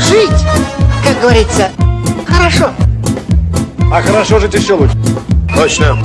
жить, как говорится, хорошо. А хорошо жить еще лучше. Точно.